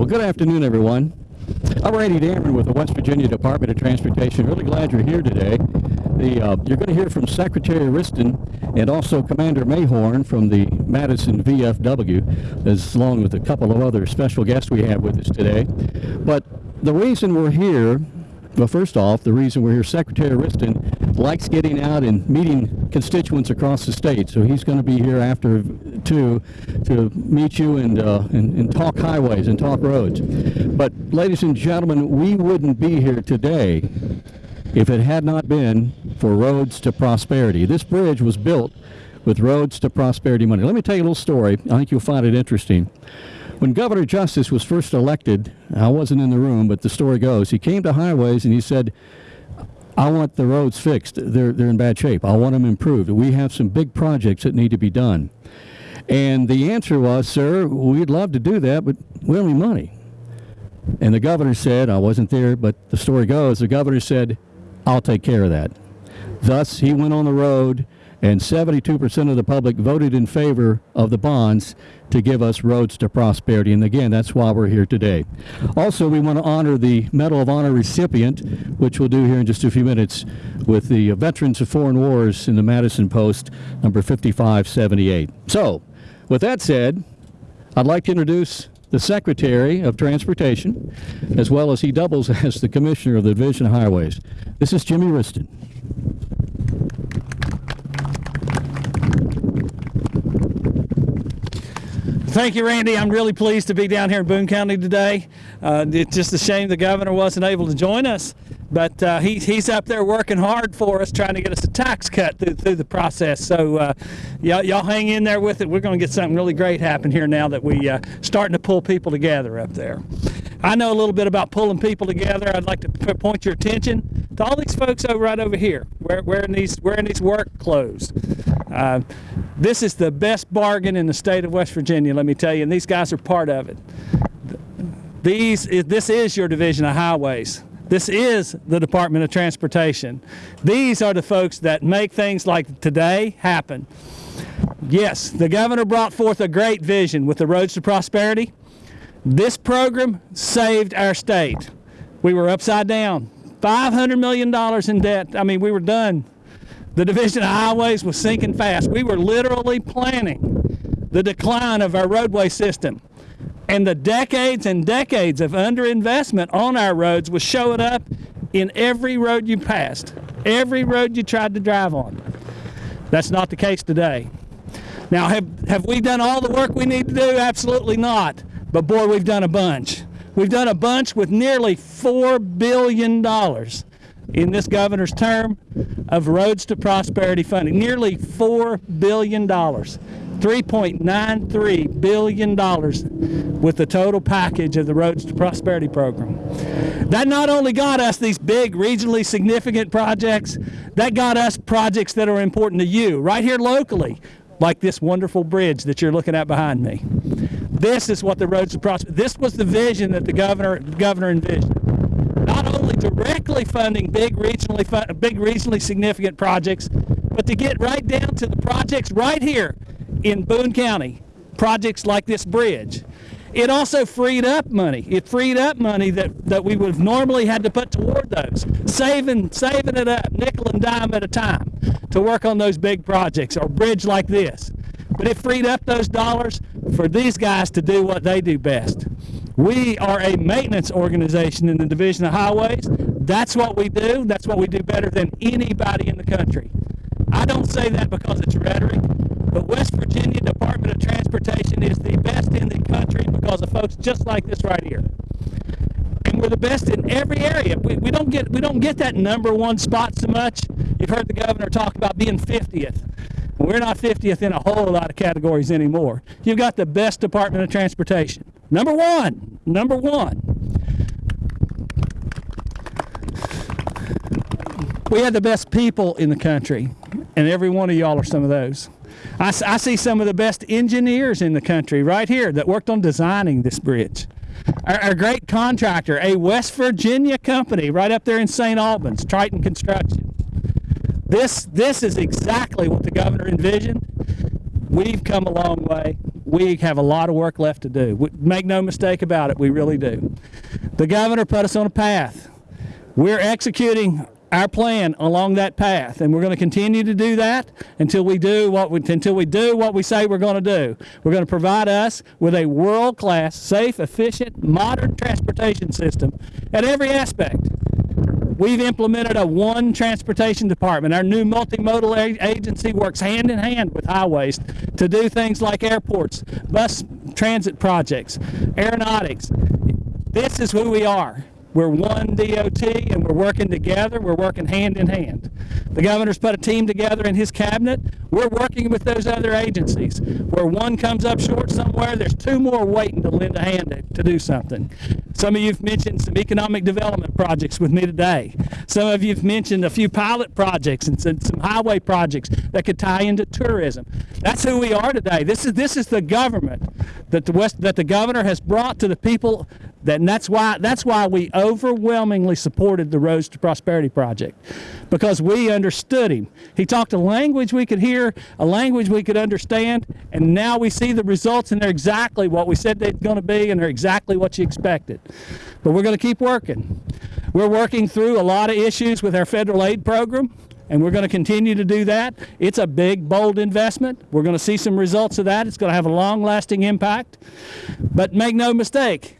Well, good afternoon, everyone. I'm Randy Dameron with the West Virginia Department of Transportation. Really glad you're here today. The, uh, you're going to hear from Secretary Wriston and also Commander Mayhorn from the Madison VFW, as along with a couple of other special guests we have with us today. But the reason we're here well, first off, the reason we're here, Secretary Wriston likes getting out and meeting constituents across the state, so he's going to be here after too to meet you and, uh, and, and talk highways and talk roads. But, ladies and gentlemen, we wouldn't be here today if it had not been for Roads to Prosperity. This bridge was built with Roads to Prosperity money. Let me tell you a little story. I think you'll find it interesting. When Governor Justice was first elected, I wasn't in the room, but the story goes, he came to highways and he said, I want the roads fixed. They're, they're in bad shape. I want them improved. We have some big projects that need to be done. And the answer was, sir, we'd love to do that, but we don't have money. And the governor said, I wasn't there, but the story goes, the governor said, I'll take care of that. Thus, he went on the road and 72% of the public voted in favor of the bonds to give us roads to prosperity. And again, that's why we're here today. Also, we want to honor the Medal of Honor recipient, which we'll do here in just a few minutes, with the Veterans of Foreign Wars in the Madison Post, number 5578. So, with that said, I'd like to introduce the Secretary of Transportation, as well as he doubles as the Commissioner of the Division of Highways. This is Jimmy Wriston. Thank you, Randy. I'm really pleased to be down here in Boone County today. Uh, it's just a shame the governor wasn't able to join us, but uh, he, he's up there working hard for us, trying to get us a tax cut through, through the process. So uh, y'all hang in there with it. We're going to get something really great happen here now that we uh, starting to pull people together up there. I know a little bit about pulling people together. I'd like to point your attention to all these folks over right over here, wearing these wearing these work clothes. Uh, this is the best bargain in the state of West Virginia, let me tell you, and these guys are part of it. These, this is your division of highways. This is the Department of Transportation. These are the folks that make things like today happen. Yes, the governor brought forth a great vision with the Roads to Prosperity. This program saved our state. We were upside down. $500 million in debt. I mean, we were done. The Division of Highways was sinking fast. We were literally planning the decline of our roadway system. And the decades and decades of underinvestment on our roads was showing up in every road you passed, every road you tried to drive on. That's not the case today. Now, have, have we done all the work we need to do? Absolutely not. But boy, we've done a bunch. We've done a bunch with nearly $4 billion in this governor's term of Roads to Prosperity funding. Nearly $4 billion. $3.93 billion with the total package of the Roads to Prosperity program. That not only got us these big regionally significant projects, that got us projects that are important to you right here locally, like this wonderful bridge that you're looking at behind me. This is what the Roads to Prosperity, this was the vision that the governor, governor envisioned not only directly funding big regionally, big regionally significant projects, but to get right down to the projects right here in Boone County, projects like this bridge. It also freed up money. It freed up money that, that we would have normally had to put toward those, saving, saving it up nickel and dime at a time to work on those big projects or bridge like this. But it freed up those dollars for these guys to do what they do best. We are a maintenance organization in the Division of Highways. That's what we do. That's what we do better than anybody in the country. I don't say that because it's rhetoric, but West Virginia Department of Transportation is the best in the country because of folks just like this right here. And we're the best in every area. We, we, don't get we don't get that number one spot so much. You've heard the governor talk about being 50th. We're not 50th in a whole lot of categories anymore. You've got the best Department of Transportation. Number one, number one. We have the best people in the country, and every one of y'all are some of those. I, I see some of the best engineers in the country right here that worked on designing this bridge. Our, our, great contractor, a West Virginia company right up there in St. Albans, Triton Construction. This, this is exactly what the governor envisioned. We've come a long way. we have a lot of work left to do. We, make no mistake about it, we really do. The governor put us on a path. We're executing our plan along that path, and we're going to continue to do that until we do what we, until we do what we say we're going to do. We're going to provide us with a world-class, safe, efficient, modern transportation system at every aspect. We've implemented a one transportation department. Our new multimodal agency works hand in hand with highways to do things like airports, bus transit projects, aeronautics. This is who we are. We're one DOT and we're working together. We're working hand in hand. The governor's put a team together in his cabinet. We're working with those other agencies. Where one comes up short somewhere, there's two more waiting to lend a hand to, to do something. Some of you've mentioned some economic development projects with me today. Some of you've mentioned a few pilot projects and some, some highway projects that could tie into tourism. That's who we are today. This is this is the government that the West that the governor has brought to the people that, and that's why that's why we overwhelmingly supported the Roads to Prosperity project because we understood him. He talked a language we could hear, a language we could understand, and now we see the results and they're exactly what we said they're going to be and they're exactly what you expected. But we're going to keep working. We're working through a lot of issues with our federal aid program and we're going to continue to do that. It's a big, bold investment. We're going to see some results of that. It's going to have a long lasting impact. But make no mistake,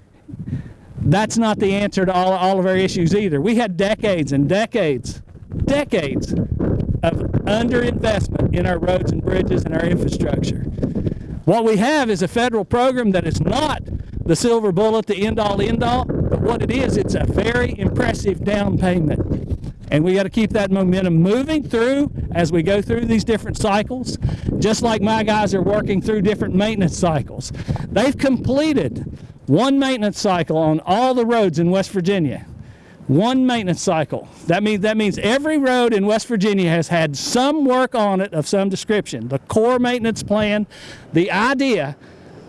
that's not the answer to all, all of our issues either. We had decades and decades, decades of underinvestment in our roads and bridges and our infrastructure. What we have is a federal program that is not the silver bullet, the end all end all, but what it is, it's a very impressive down payment. And we got to keep that momentum moving through as we go through these different cycles, just like my guys are working through different maintenance cycles. They've completed one maintenance cycle on all the roads in West Virginia. One maintenance cycle. That means that means every road in West Virginia has had some work on it of some description. The core maintenance plan, the idea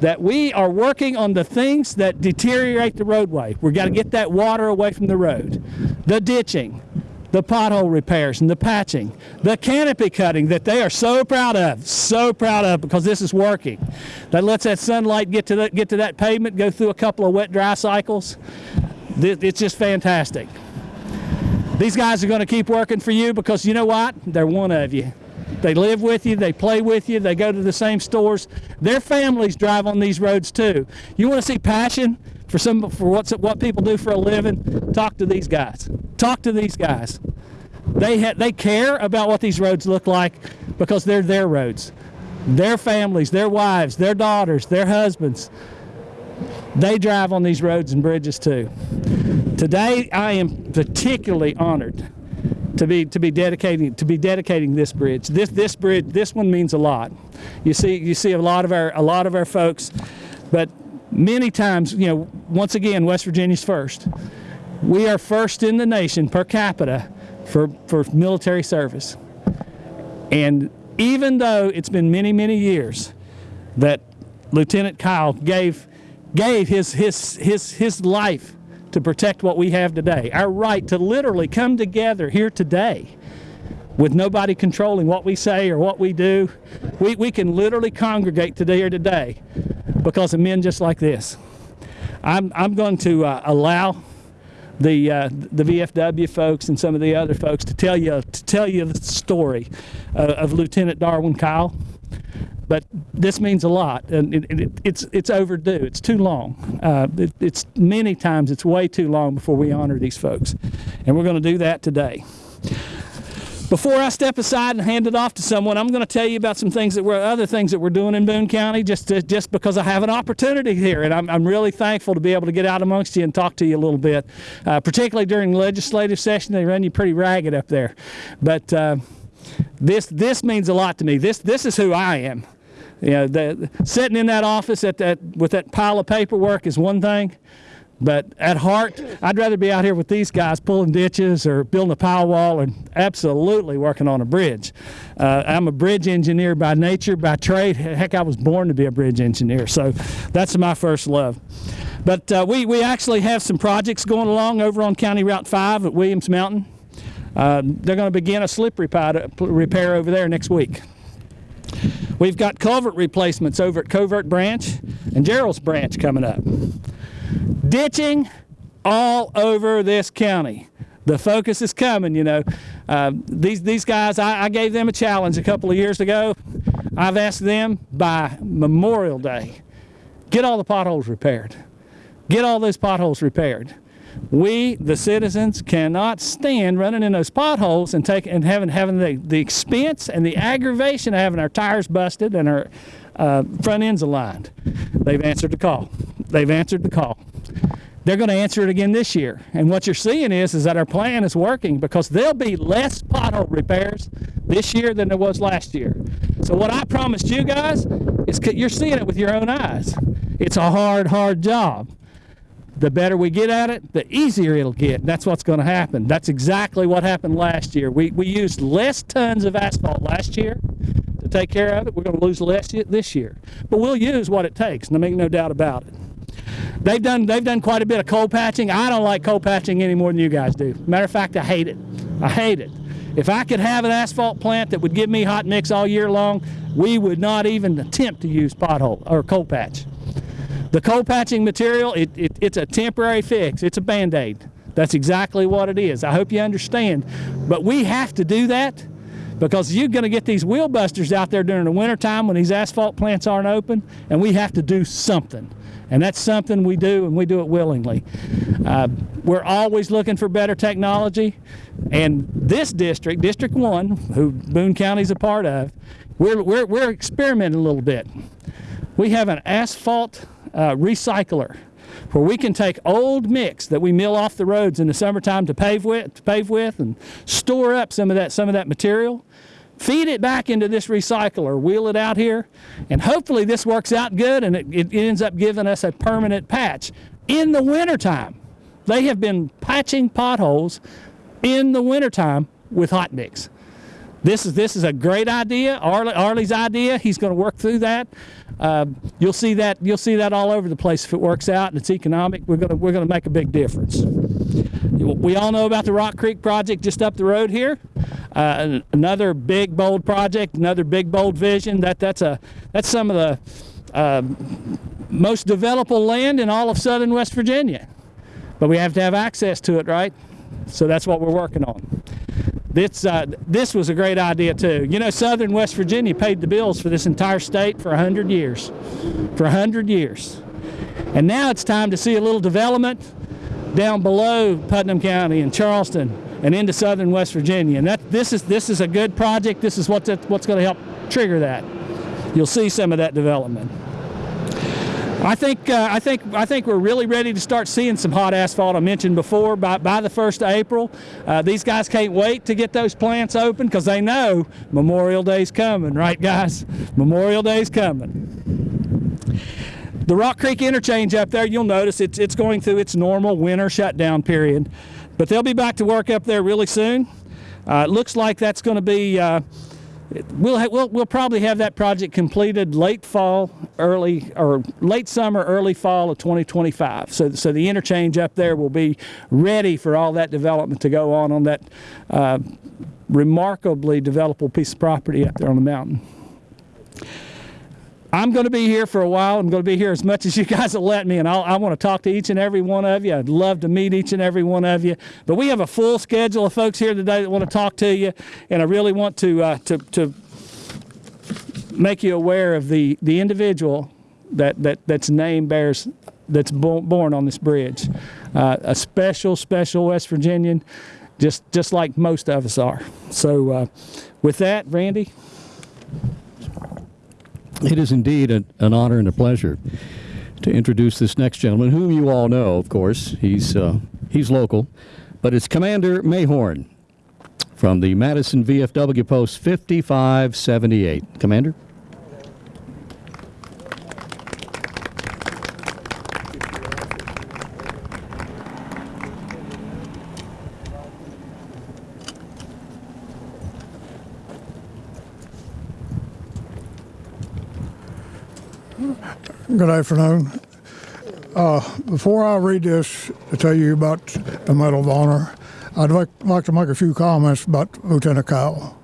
that we are working on the things that deteriorate the roadway. We've got to get that water away from the road. The ditching, the pothole repairs and the patching, the canopy cutting that they are so proud of, so proud of because this is working. That lets that sunlight get to that, get to that pavement, go through a couple of wet dry cycles. It's just fantastic. These guys are going to keep working for you because you know what? They're one of you. They live with you, they play with you, they go to the same stores. Their families drive on these roads too. You want to see passion for some for what's what people do for a living? Talk to these guys. Talk to these guys. They they care about what these roads look like because they're their roads. Their families, their wives, their daughters, their husbands, they drive on these roads and bridges too. Today, I am particularly honored to be to be dedicating to be dedicating this bridge. This this bridge this one means a lot. You see you see a lot of our a lot of our folks, but many times you know once again West Virginia's first. We are first in the nation per capita for for military service, and even though it's been many many years that Lieutenant Kyle gave gave his his his his life to protect what we have today. Our right to literally come together here today with nobody controlling what we say or what we do. We, we can literally congregate today or today because of men just like this. I'm, I'm going to uh, allow the uh, the VFW folks and some of the other folks to tell you to tell you the story uh, of Lieutenant Darwin Kyle but this means a lot, and it, it, it's it's overdue. It's too long. Uh, it, it's many times it's way too long before we honor these folks, and we're going to do that today. Before I step aside and hand it off to someone, I'm going to tell you about some things that we're other things that we're doing in Boone County, just to, just because I have an opportunity here, and I'm, I'm really thankful to be able to get out amongst you and talk to you a little bit. Uh, particularly during legislative session, they run you pretty ragged up there, but. Uh, this this means a lot to me. This this is who I am. You know, the, sitting in that office at that with that pile of paperwork is one thing, but at heart, I'd rather be out here with these guys pulling ditches or building a power wall and absolutely working on a bridge. Uh, I'm a bridge engineer by nature, by trade. Heck, I was born to be a bridge engineer, so that's my first love. But uh, we, we actually have some projects going along over on County Route 5 at Williams Mountain. Uh, they're going to begin a slip repair, repair over there next week. We've got culvert replacements over at Covert Branch and Gerald's Branch coming up. Ditching all over this county. The focus is coming, you know. Uh, these, these guys, I, I gave them a challenge a couple of years ago. I've asked them by Memorial Day, get all the potholes repaired. Get all those potholes repaired. We, the citizens, cannot stand running in those potholes and take and having having the, the expense and the aggravation of having our tires busted and our uh, front ends aligned. They've answered the call. They've answered the call. They're going to answer it again this year. And what you're seeing is, is that our plan is working because there'll be less pothole repairs this year than there was last year. So what I promised you guys is you're seeing it with your own eyes. It's a hard, hard job. The better we get at it, the easier it'll get. That's what's going to happen. That's exactly what happened last year. We, we used less tons of asphalt last year to take care of it. We're going to lose less this year. But we'll use what it takes, and make no doubt about it. They've done they've done quite a bit of coal patching. I don't like coal patching any more than you guys do. Matter of fact, I hate it. I hate it. If I could have an asphalt plant that would give me hot mix all year long, we would not even attempt to use pothole or coal patch. The coal patching material, it, it, it's a temporary fix. It's a band-aid. That's exactly what it is. I hope you understand. But we have to do that because you're going to get these wheel busters out there during the wintertime when these asphalt plants aren't open, and we have to do something. And that's something we do, and we do it willingly. Uh, we're always looking for better technology, and this district, District 1, who Boone County's a part of, we're, we're, we're experimenting a little bit. We have an asphalt uh, recycler where we can take old mix that we mill off the roads in the summertime to pave with, to pave with, and store up some of that some of that material. Feed it back into this recycler, wheel it out here, and hopefully this works out good and it, it ends up giving us a permanent patch in the wintertime. They have been patching potholes in the wintertime with hot mix. This is this is a great idea. Arlie, Arlie's idea. He's going to work through that. Uh, you'll see that you'll see that all over the place if it works out and it's economic. We're going to we're going to make a big difference. We all know about the Rock Creek project just up the road here. Uh, another big bold project, another big bold vision. That that's a that's some of the uh, most developable land in all of southern West Virginia. But we have to have access to it, right? So that's what we're working on. This, uh, this was a great idea too. You know, Southern West Virginia paid the bills for this entire state for 100 years. For 100 years. And now it's time to see a little development down below Putnam County and Charleston and into Southern West Virginia. And that, this, is, this is a good project. This is what's, what's going to help trigger that. You'll see some of that development. I think uh, I think I think we're really ready to start seeing some hot asphalt. I mentioned before by, by the first of April. Uh, these guys can't wait to get those plants open because they know Memorial Day's coming, right, guys? Memorial Day's coming. The Rock Creek interchange up there, you'll notice it's it's going through its normal winter shutdown period, but they'll be back to work up there really soon. Uh, it looks like that's going to be. We'll, we'll, we'll probably have that project completed late fall, early, or late summer, early fall of 2025. So, so the interchange up there will be ready for all that development to go on on that uh, remarkably developable piece of property up there on the mountain. I'm going to be here for a while. I'm going to be here as much as you guys will let me, and I'll, I want to talk to each and every one of you. I'd love to meet each and every one of you. But we have a full schedule of folks here today that want to talk to you, and I really want to uh, to, to make you aware of the, the individual that, that that's name bears that's bo- born on this bridge. Uh, a special, special West Virginian, just just like most of us are. So, uh, with that, Randy. It is indeed an, an honor and a pleasure to introduce this next gentleman, whom you all know, of course. He's, uh, he's local, but it's Commander Mayhorn from the Madison VFW Post 5578. Commander? Good afternoon. Uh, Before I read this to tell you about the Medal of Honor, I'd like, like to make a few comments about Lieutenant Kyle.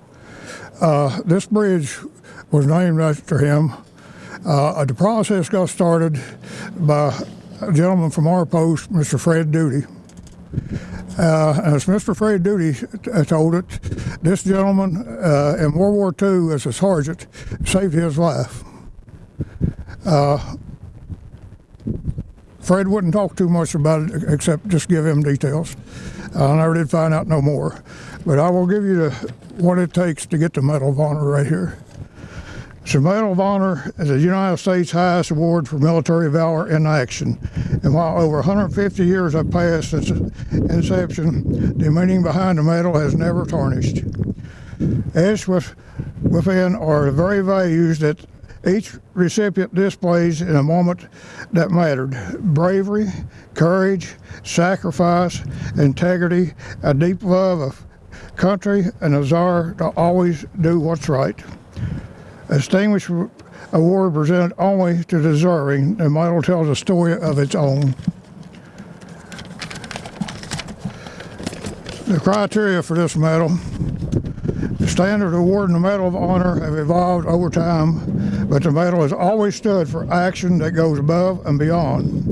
Uh, this bridge was named after him. Uh, the process got started by a gentleman from our post, Mr. Fred Duty. Uh, as Mr. Fred Duty told it, this gentleman uh, in World War II as a sergeant saved his life. Uh, Fred wouldn't talk too much about it except just give him details. I never did find out no more. But I will give you the, what it takes to get the Medal of Honor right here. So Medal of Honor is the United States highest award for military valor in action. And while over 150 years have passed since its inception, the meaning behind the medal has never tarnished. Etched with, within are the very values that each recipient displays in a moment that mattered bravery, courage, sacrifice, integrity, a deep love of country, and a desire to always do what's right. Distinguished award presented only to deserving, the medal tells a story of its own. The criteria for this medal the standard of awarding the Medal of Honor have evolved over time, but the medal has always stood for action that goes above and beyond.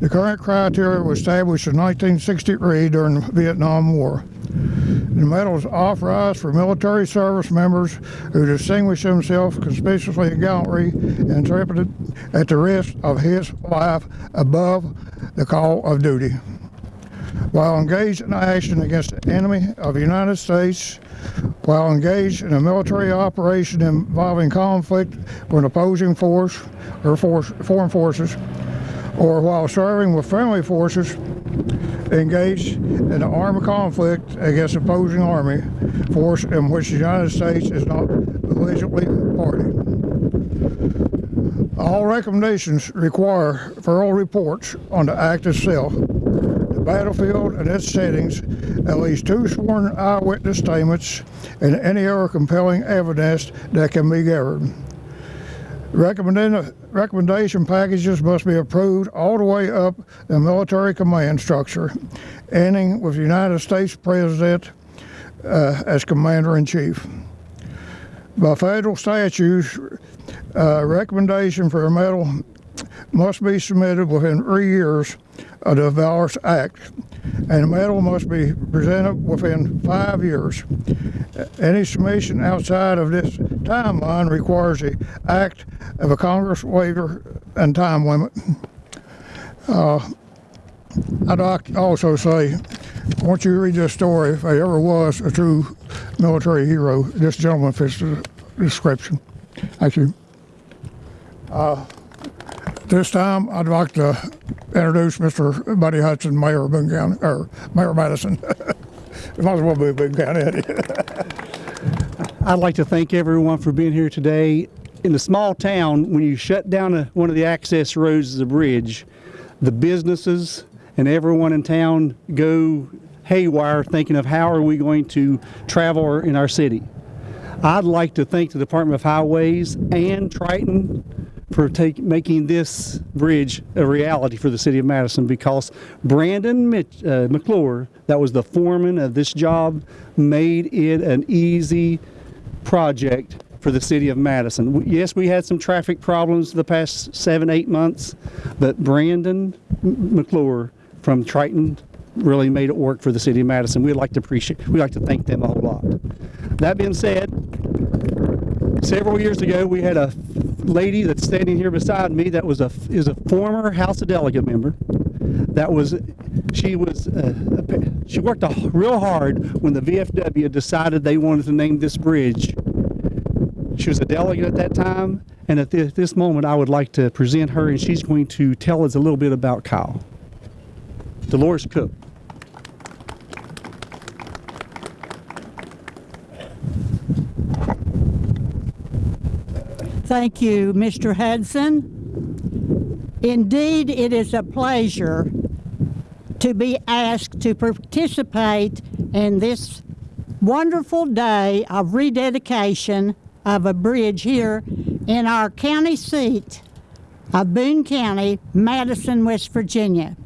The current criteria was established in 1963 during the Vietnam War. The medal is authorized for military service members who distinguish themselves conspicuously in gallantry and intrepid at the risk of his life above the call of duty. While engaged in action against the enemy of the United States, while engaged in a military operation involving conflict with an opposing force or force, foreign forces, or while serving with friendly forces engaged in an armed conflict against opposing army force in which the United States is not belligerently party. All recommendations require thorough reports on the act itself, battlefield and its settings, at least two sworn eyewitness statements, and any other compelling evidence that can be gathered. Recommendation packages must be approved all the way up the military command structure, ending with the United States President uh, as Commander in Chief. By federal statutes, uh, recommendation for a medal must be submitted within three years of the Valorous Act, and the medal must be presented within five years. Any submission outside of this timeline requires the act of a Congress waiver and time limit. Uh, I'd also say, once you read this story, if there ever was a true military hero, this gentleman fits the description. Thank you. Uh, this time, I'd like to introduce Mr. Buddy Hudson, Mayor of Boone County, or Mayor of Madison. it might as well be Boone County. I'd like to thank everyone for being here today. In the small town, when you shut down a, one of the access roads a bridge, the businesses and everyone in town go haywire thinking of how are we going to travel in our city. I'd like to thank the Department of Highways and Triton for take, making this bridge a reality for the city of Madison because Brandon Mitch, uh, McClure, that was the foreman of this job, made it an easy project for the city of Madison. Yes, we had some traffic problems the past seven, eight months, but Brandon McClure from Triton really made it work for the city of Madison. We'd like to appreciate, we'd like to thank them a whole lot. That being said, several years ago, we had a lady that's standing here beside me that was a is a former House of Delegate member. That was she was uh, she worked real hard when the VFW decided they wanted to name this bridge. She was a delegate at that time, and at this moment, I would like to present her, and she's going to tell us a little bit about Kyle. Dolores Cook. Thank you, Mr. Hudson. Indeed, it is a pleasure to be asked to participate in this wonderful day of rededication of a bridge here in our county seat of Boone County, Madison, West Virginia.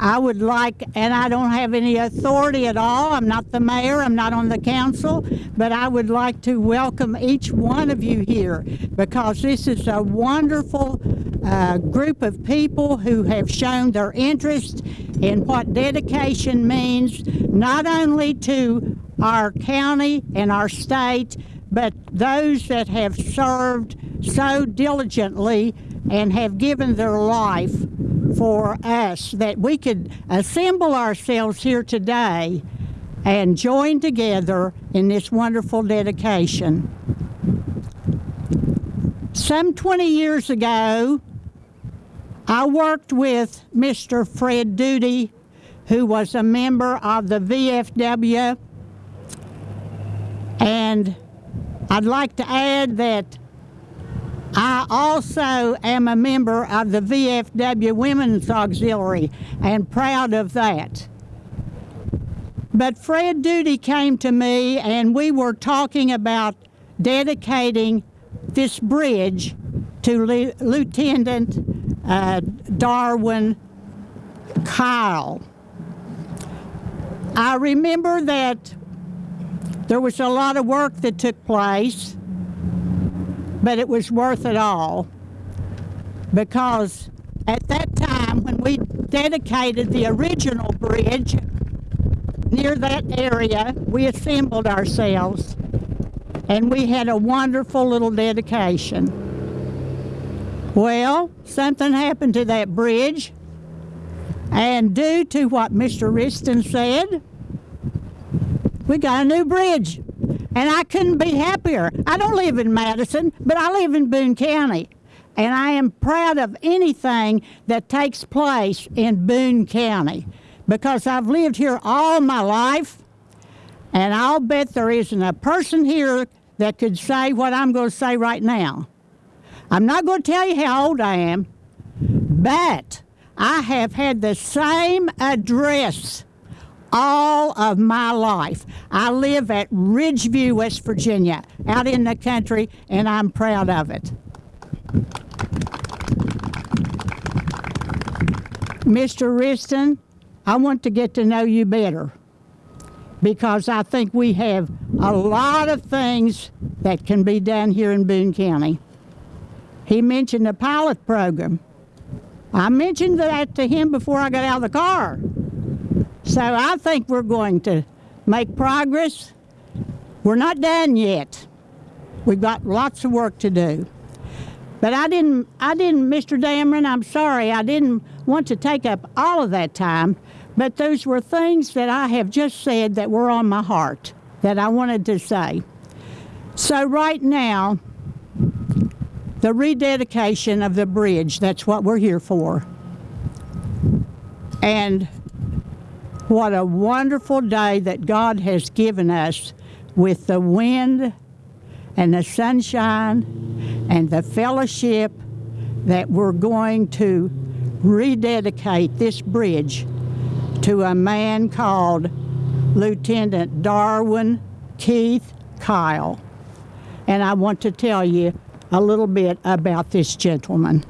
I would like, and I don't have any authority at all. I'm not the mayor, I'm not on the council, but I would like to welcome each one of you here because this is a wonderful uh, group of people who have shown their interest in what dedication means, not only to our county and our state, but those that have served so diligently and have given their life for us that we could assemble ourselves here today and join together in this wonderful dedication. Some 20 years ago, I worked with Mr. Fred Duty, who was a member of the VFW, and I'd like to add that I also am a member of the VFW Women's Auxiliary and proud of that. But Fred Duty came to me and we were talking about dedicating this bridge to Lieu- Lieutenant uh, Darwin Kyle. I remember that there was a lot of work that took place but it was worth it all. Because at that time when we dedicated the original bridge near that area we assembled ourselves and we had a wonderful little dedication. Well something happened to that bridge and due to what mr Wriston said we got a new bridge and I couldn't be happier. I don't live in Madison, but I live in Boone County. And I am proud of anything that takes place in Boone County because I've lived here all my life. And I'll bet there isn't a person here that could say what I'm going to say right now. I'm not going to tell you how old I am, but I have had the same address all of my life. I live at Ridgeview, West Virginia, out in the country, and I'm proud of it. Mr. Wriston, I want to get to know you better because I think we have a lot of things that can be done here in Boone County. He mentioned the pilot program. I mentioned that to him before I got out of the car. So I think we're going to make progress. We're not done yet. We've got lots of work to do. But I didn't, I didn't, Mr. Dameron, I'm sorry, I didn't want to take up all of that time, but those were things that I have just said that were on my heart that I wanted to say. So right now, the rededication of the bridge, that's what we're here for. And what a wonderful day that God has given us with the wind and the sunshine and the fellowship that we're going to rededicate this bridge to a man called Lieutenant Darwin Keith Kyle. And I want to tell you a little bit about this gentleman.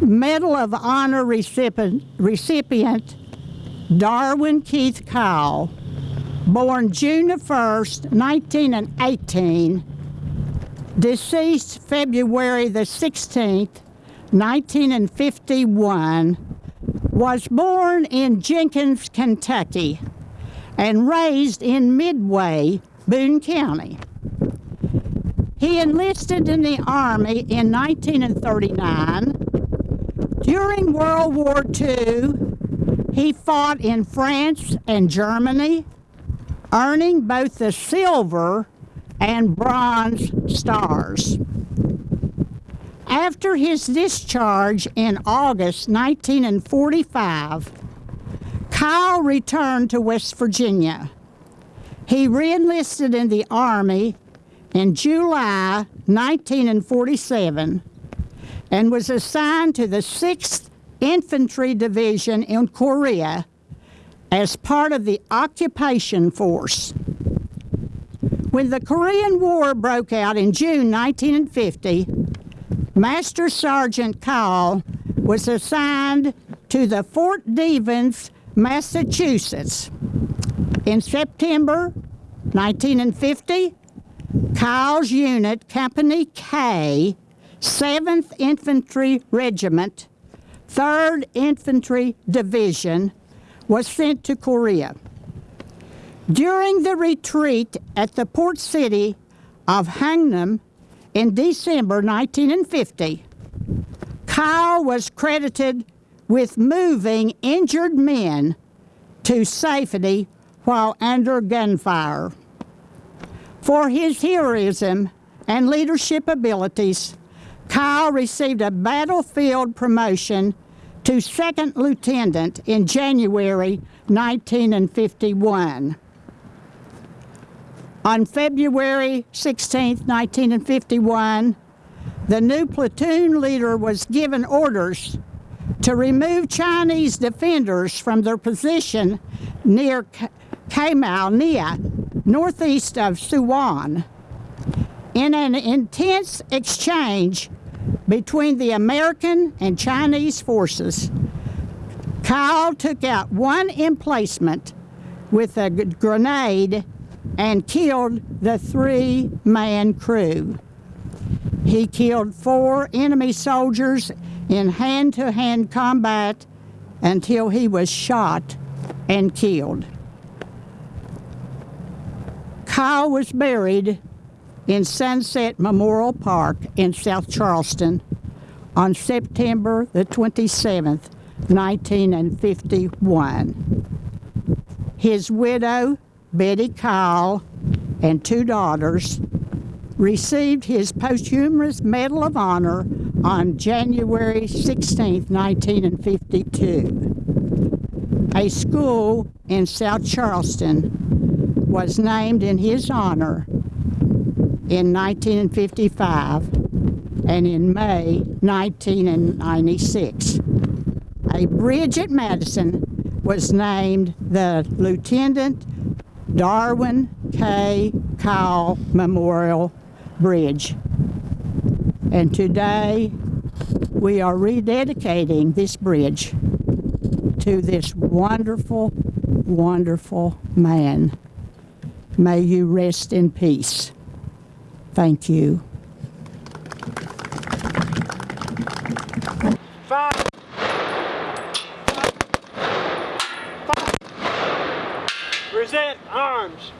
Medal of Honor recipient, recipient Darwin Keith Kyle, born June the 1st, 1918, deceased February the 16th, 1951, was born in Jenkins, Kentucky, and raised in Midway, Boone County. He enlisted in the Army in 1939. During World War II, he fought in France and Germany, earning both the silver and bronze stars. After his discharge in August 1945, Kyle returned to West Virginia. He reenlisted in the Army in July 1947 and was assigned to the 6th Infantry Division in Korea as part of the occupation force. When the Korean War broke out in June 1950, Master Sergeant Kyle was assigned to the Fort Devens, Massachusetts. In September 1950, Kyle's unit, Company K, 7th Infantry Regiment, 3rd Infantry Division, was sent to Korea. During the retreat at the port city of Hungnam in December 1950, Kyle was credited with moving injured men to safety while under gunfire. For his heroism and leadership abilities, Kyle received a battlefield promotion to second lieutenant in January 1951. On February 16, 1951, the new platoon leader was given orders to remove Chinese defenders from their position near K- Kamil-ni, northeast of Suwon. In an intense exchange between the American and Chinese forces, Kyle took out one emplacement with a grenade and killed the three man crew. He killed four enemy soldiers in hand to hand combat until he was shot and killed. Kyle was buried in Sunset Memorial Park in South Charleston on September the 27th, 1951. His widow, Betty Kyle, and two daughters received his posthumous Medal of Honor on January 16, 1952. A school in South Charleston was named in his honor in 1955 and in May 1996. A bridge at Madison was named the Lieutenant Darwin K. Kyle Memorial Bridge. And today we are rededicating this bridge to this wonderful, wonderful man. May you rest in peace. Thank you. Five. Present arms.